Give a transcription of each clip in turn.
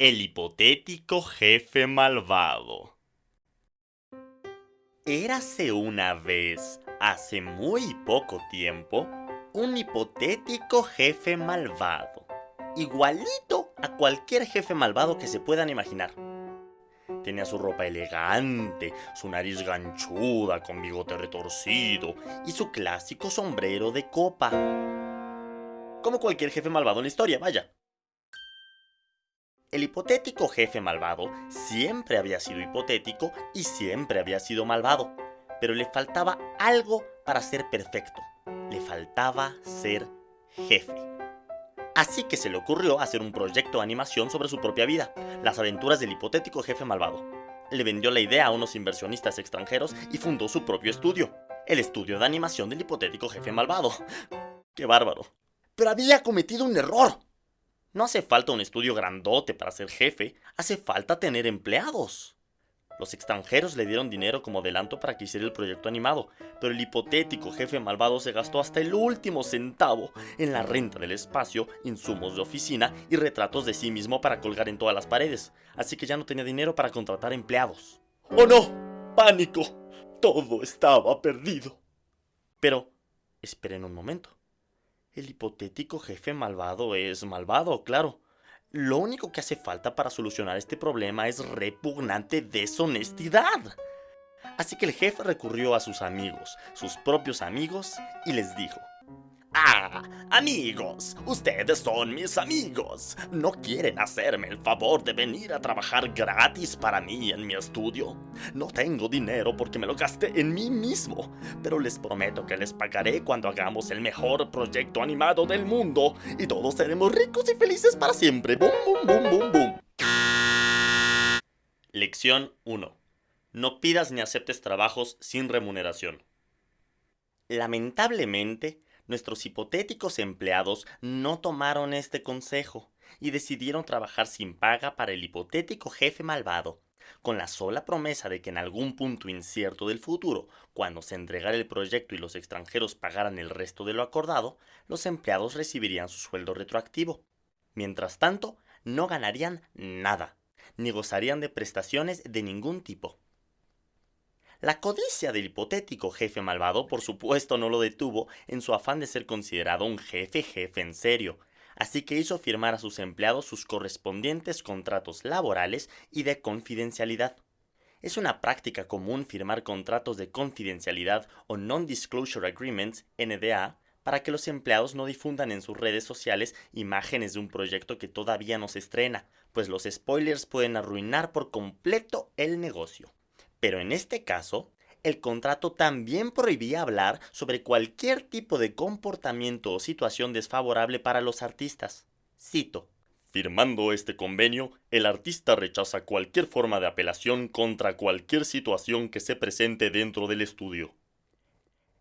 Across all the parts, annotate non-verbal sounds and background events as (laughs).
El hipotético jefe malvado. Érase una vez, hace muy poco tiempo, un hipotético jefe malvado. Igualito a cualquier jefe malvado que se puedan imaginar. Tenía su ropa elegante, su nariz ganchuda con bigote retorcido y su clásico sombrero de copa. Como cualquier jefe malvado en la historia, vaya. El hipotético jefe malvado siempre había sido hipotético y siempre había sido malvado, pero le faltaba algo para ser perfecto. Le faltaba ser jefe. Así que se le ocurrió hacer un proyecto de animación sobre su propia vida, las aventuras del hipotético jefe malvado. Le vendió la idea a unos inversionistas extranjeros y fundó su propio estudio, el estudio de animación del hipotético jefe malvado. ¡Qué bárbaro! Pero había cometido un error. No hace falta un estudio grandote para ser jefe, hace falta tener empleados. Los extranjeros le dieron dinero como adelanto para que hiciera el proyecto animado, pero el hipotético jefe malvado se gastó hasta el último centavo en la renta del espacio, insumos de oficina y retratos de sí mismo para colgar en todas las paredes, así que ya no tenía dinero para contratar empleados. ¡Oh no! ¡Pánico! Todo estaba perdido. Pero, esperen un momento. El hipotético jefe malvado es malvado, claro. Lo único que hace falta para solucionar este problema es repugnante deshonestidad. Así que el jefe recurrió a sus amigos, sus propios amigos, y les dijo, Ah, amigos, ustedes son mis amigos. ¿No quieren hacerme el favor de venir a trabajar gratis para mí en mi estudio? No tengo dinero porque me lo gasté en mí mismo, pero les prometo que les pagaré cuando hagamos el mejor proyecto animado del mundo y todos seremos ricos y felices para siempre. ¡Bum, bum, bum, bum, bum! Lección 1. No pidas ni aceptes trabajos sin remuneración. Lamentablemente, nuestros hipotéticos empleados no tomaron este consejo y decidieron trabajar sin paga para el hipotético jefe malvado, con la sola promesa de que en algún punto incierto del futuro, cuando se entregara el proyecto y los extranjeros pagaran el resto de lo acordado, los empleados recibirían su sueldo retroactivo. Mientras tanto, no ganarían nada, ni gozarían de prestaciones de ningún tipo. La codicia del hipotético jefe malvado por supuesto no lo detuvo en su afán de ser considerado un jefe jefe en serio, así que hizo firmar a sus empleados sus correspondientes contratos laborales y de confidencialidad. Es una práctica común firmar contratos de confidencialidad o Non-Disclosure Agreements, NDA, para que los empleados no difundan en sus redes sociales imágenes de un proyecto que todavía no se estrena, pues los spoilers pueden arruinar por completo el negocio. Pero en este caso, el contrato también prohibía hablar sobre cualquier tipo de comportamiento o situación desfavorable para los artistas. Cito. Firmando este convenio, el artista rechaza cualquier forma de apelación contra cualquier situación que se presente dentro del estudio.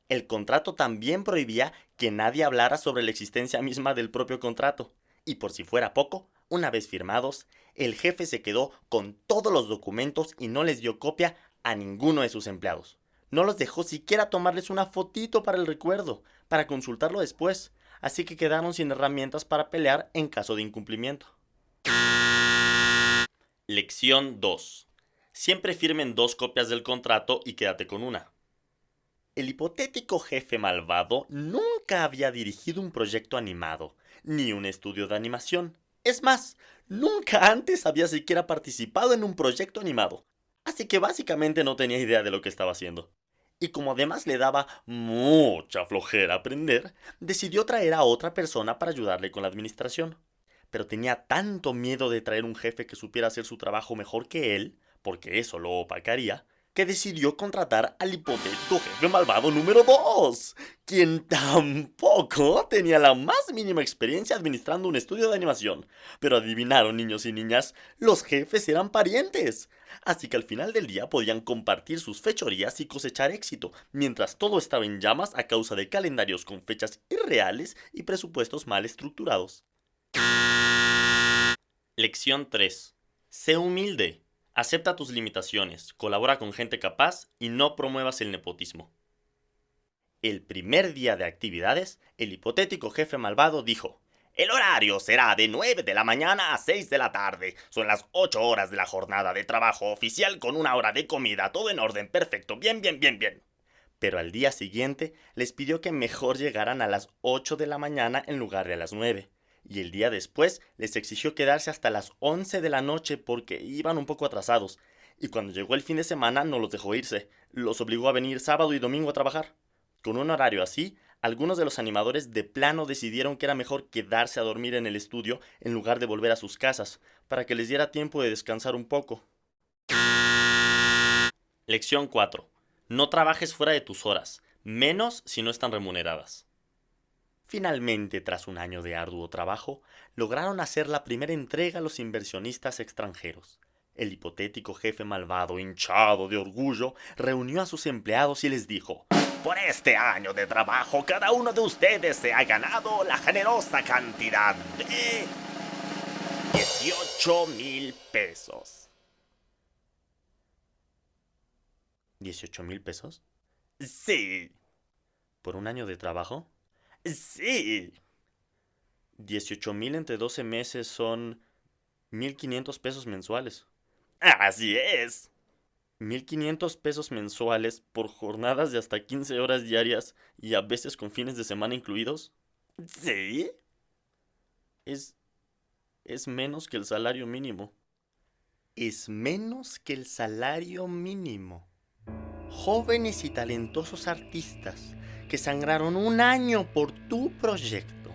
El contrato también prohibía que nadie hablara sobre la existencia misma del propio contrato, y por si fuera poco, una vez firmados, el jefe se quedó con todos los documentos y no les dio copia a ninguno de sus empleados. No los dejó siquiera tomarles una fotito para el recuerdo, para consultarlo después, así que quedaron sin herramientas para pelear en caso de incumplimiento. Lección 2. Siempre firmen dos copias del contrato y quédate con una. El hipotético jefe malvado nunca había dirigido un proyecto animado, ni un estudio de animación. Es más, nunca antes había siquiera participado en un proyecto animado así que básicamente no tenía idea de lo que estaba haciendo. Y como además le daba mucha flojera aprender, decidió traer a otra persona para ayudarle con la administración. Pero tenía tanto miedo de traer un jefe que supiera hacer su trabajo mejor que él, porque eso lo opacaría, que decidió contratar al hipotético jefe malvado número 2, quien tampoco tenía la más mínima experiencia administrando un estudio de animación. Pero adivinaron, niños y niñas, los jefes eran parientes. Así que al final del día podían compartir sus fechorías y cosechar éxito, mientras todo estaba en llamas a causa de calendarios con fechas irreales y presupuestos mal estructurados. Lección 3. Sé humilde. Acepta tus limitaciones, colabora con gente capaz y no promuevas el nepotismo. El primer día de actividades, el hipotético jefe malvado dijo, El horario será de 9 de la mañana a 6 de la tarde. Son las 8 horas de la jornada de trabajo oficial con una hora de comida. Todo en orden, perfecto. Bien, bien, bien, bien. Pero al día siguiente les pidió que mejor llegaran a las 8 de la mañana en lugar de a las 9. Y el día después les exigió quedarse hasta las 11 de la noche porque iban un poco atrasados. Y cuando llegó el fin de semana no los dejó irse. Los obligó a venir sábado y domingo a trabajar. Con un horario así, algunos de los animadores de plano decidieron que era mejor quedarse a dormir en el estudio en lugar de volver a sus casas, para que les diera tiempo de descansar un poco. Lección 4. No trabajes fuera de tus horas, menos si no están remuneradas. Finalmente, tras un año de arduo trabajo, lograron hacer la primera entrega a los inversionistas extranjeros. El hipotético jefe malvado, hinchado de orgullo, reunió a sus empleados y les dijo, por este año de trabajo, cada uno de ustedes se ha ganado la generosa cantidad de 18 mil pesos. ¿18 mil pesos? Sí. ¿Por un año de trabajo? Sí. 18 mil entre 12 meses son 1.500 pesos mensuales. Así es. 1.500 pesos mensuales por jornadas de hasta 15 horas diarias y a veces con fines de semana incluidos? Sí. Es... es menos que el salario mínimo. Es menos que el salario mínimo. Jóvenes y talentosos artistas que sangraron un año por tu proyecto,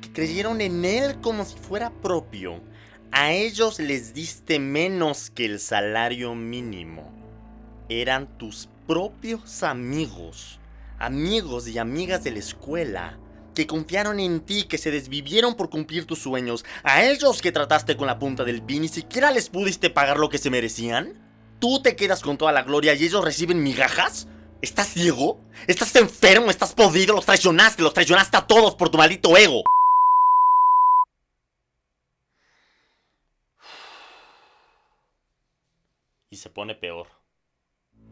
que creyeron en él como si fuera propio, a ellos les diste menos que el salario mínimo eran tus propios amigos, amigos y amigas de la escuela, que confiaron en ti, que se desvivieron por cumplir tus sueños, a ellos que trataste con la punta del pin y siquiera les pudiste pagar lo que se merecían. ¿Tú te quedas con toda la gloria y ellos reciben migajas? ¿Estás ciego? ¿Estás enfermo? ¿Estás podido? Los traicionaste, los traicionaste a todos por tu maldito ego. Y se pone peor.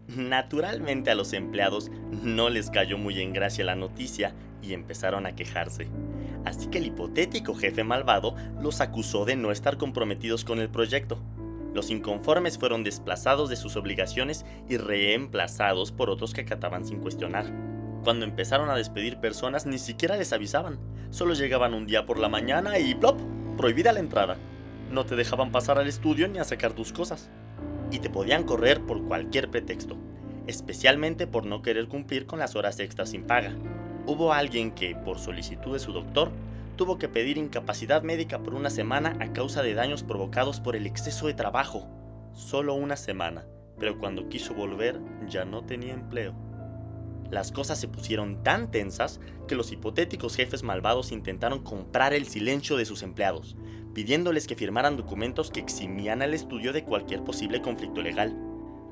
Naturalmente a los empleados no les cayó muy en gracia la noticia y empezaron a quejarse. Así que el hipotético jefe malvado los acusó de no estar comprometidos con el proyecto. Los inconformes fueron desplazados de sus obligaciones y reemplazados por otros que acataban sin cuestionar. Cuando empezaron a despedir personas ni siquiera les avisaban, solo llegaban un día por la mañana y ¡plop! prohibida la entrada. No te dejaban pasar al estudio ni a sacar tus cosas y te podían correr por cualquier pretexto, especialmente por no querer cumplir con las horas extras sin paga. Hubo alguien que, por solicitud de su doctor, tuvo que pedir incapacidad médica por una semana a causa de daños provocados por el exceso de trabajo. Solo una semana, pero cuando quiso volver ya no tenía empleo. Las cosas se pusieron tan tensas que los hipotéticos jefes malvados intentaron comprar el silencio de sus empleados, pidiéndoles que firmaran documentos que eximían al estudio de cualquier posible conflicto legal.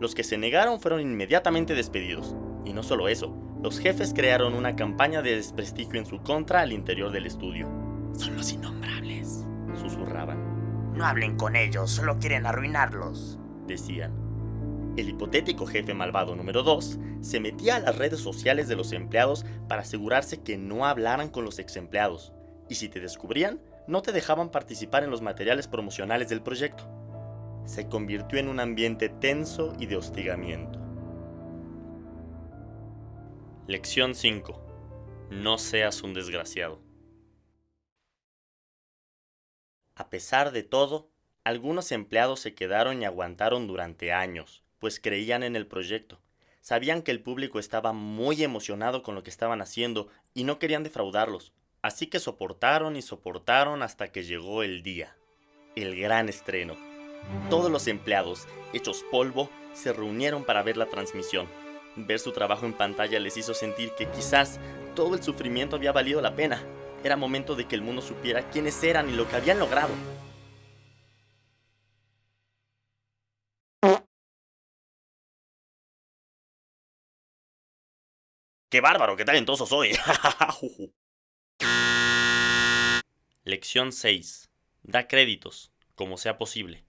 Los que se negaron fueron inmediatamente despedidos. Y no solo eso, los jefes crearon una campaña de desprestigio en su contra al interior del estudio. Son los innombrables, susurraban. No hablen con ellos, solo quieren arruinarlos, decían. El hipotético jefe malvado número 2 se metía a las redes sociales de los empleados para asegurarse que no hablaran con los ex empleados. Y si te descubrían, no te dejaban participar en los materiales promocionales del proyecto. Se convirtió en un ambiente tenso y de hostigamiento. Lección 5. No seas un desgraciado. A pesar de todo, algunos empleados se quedaron y aguantaron durante años, pues creían en el proyecto. Sabían que el público estaba muy emocionado con lo que estaban haciendo y no querían defraudarlos. Así que soportaron y soportaron hasta que llegó el día, el gran estreno. Todos los empleados, hechos polvo, se reunieron para ver la transmisión. Ver su trabajo en pantalla les hizo sentir que quizás todo el sufrimiento había valido la pena. Era momento de que el mundo supiera quiénes eran y lo que habían logrado. ¡Qué bárbaro! ¡Qué talentoso soy! (laughs) Lección 6. Da créditos, como sea posible.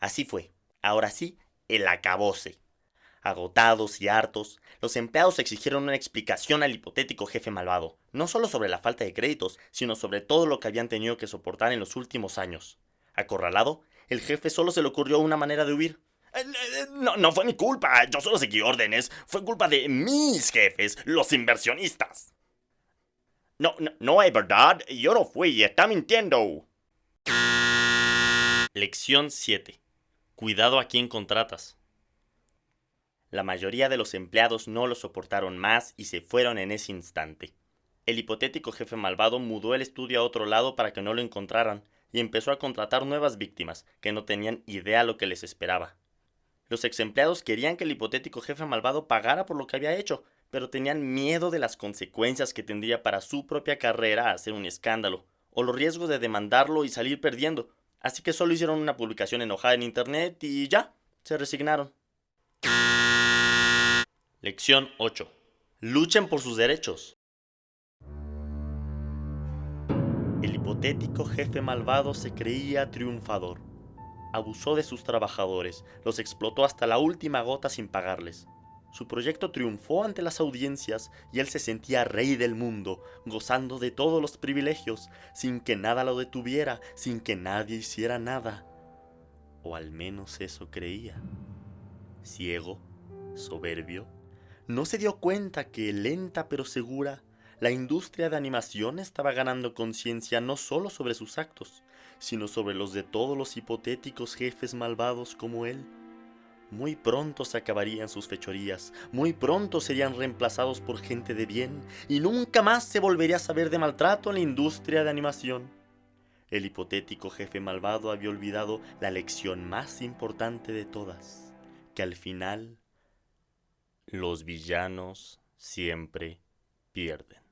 Así fue. Ahora sí, el acabose. Agotados y hartos, los empleados exigieron una explicación al hipotético jefe malvado, no solo sobre la falta de créditos, sino sobre todo lo que habían tenido que soportar en los últimos años. Acorralado, el jefe solo se le ocurrió una manera de huir. Eh, eh, no, no fue mi culpa, yo solo seguí órdenes. Fue culpa de mis jefes, los inversionistas. No, no, no es verdad, yo no fui, está mintiendo. Lección 7. Cuidado a quien contratas. La mayoría de los empleados no lo soportaron más y se fueron en ese instante. El hipotético jefe malvado mudó el estudio a otro lado para que no lo encontraran y empezó a contratar nuevas víctimas que no tenían idea lo que les esperaba. Los ex empleados querían que el hipotético jefe malvado pagara por lo que había hecho, pero tenían miedo de las consecuencias que tendría para su propia carrera hacer un escándalo, o los riesgos de demandarlo y salir perdiendo, así que solo hicieron una publicación enojada en internet y ya, se resignaron. Lección 8. Luchen por sus derechos. El hipotético jefe malvado se creía triunfador. Abusó de sus trabajadores, los explotó hasta la última gota sin pagarles. Su proyecto triunfó ante las audiencias y él se sentía rey del mundo, gozando de todos los privilegios, sin que nada lo detuviera, sin que nadie hiciera nada. O al menos eso creía. Ciego, soberbio, no se dio cuenta que lenta pero segura, la industria de animación estaba ganando conciencia no solo sobre sus actos, sino sobre los de todos los hipotéticos jefes malvados como él. Muy pronto se acabarían sus fechorías, muy pronto serían reemplazados por gente de bien, y nunca más se volvería a saber de maltrato en la industria de animación. El hipotético jefe malvado había olvidado la lección más importante de todas, que al final los villanos siempre pierden.